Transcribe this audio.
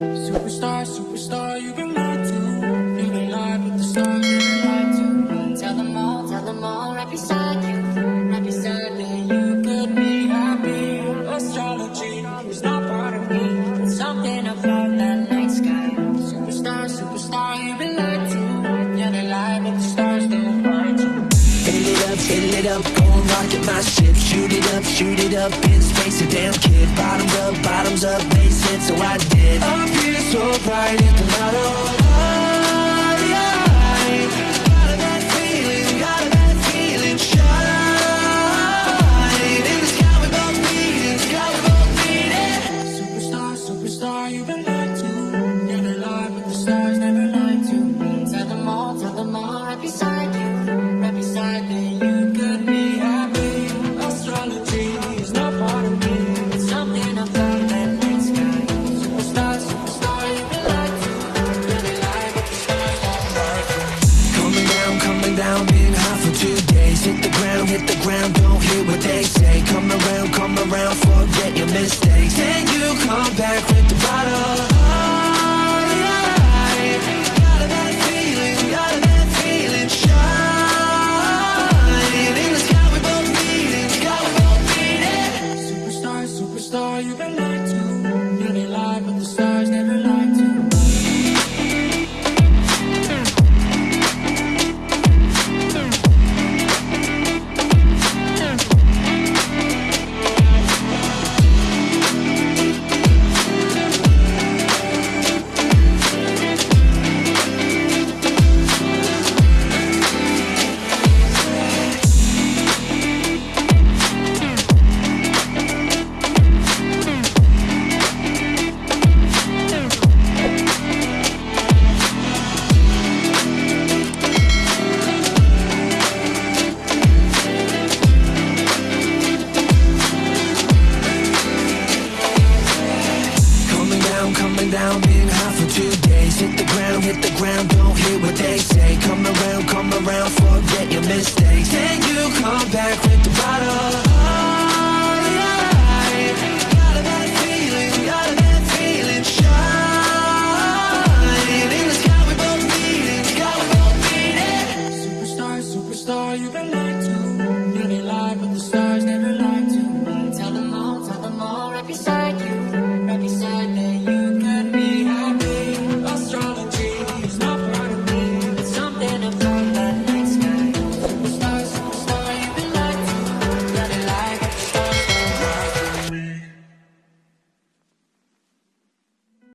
Superstar, superstar, you've been lied to. You've been lied with the stars, you've been lied to. Tell them all, tell them all, right beside you. Right beside me, you could be happy. Astrology is not part of me. It's something about that night sky. Superstar, superstar, you've been lied to. Yeah, they lie, but the stars don't find you. Fill it up, fill it up, go rocket my ship Shoot it up, shoot it up, in space, a damn kid Bottoms up, bottoms up, base it, so I did here so bright, hit the lotto Hit the ground, down, been hot for two days. Hit the ground, hit the ground, don't hear what they say. Come around, come around, forget your mistakes. Then you come back with the bottle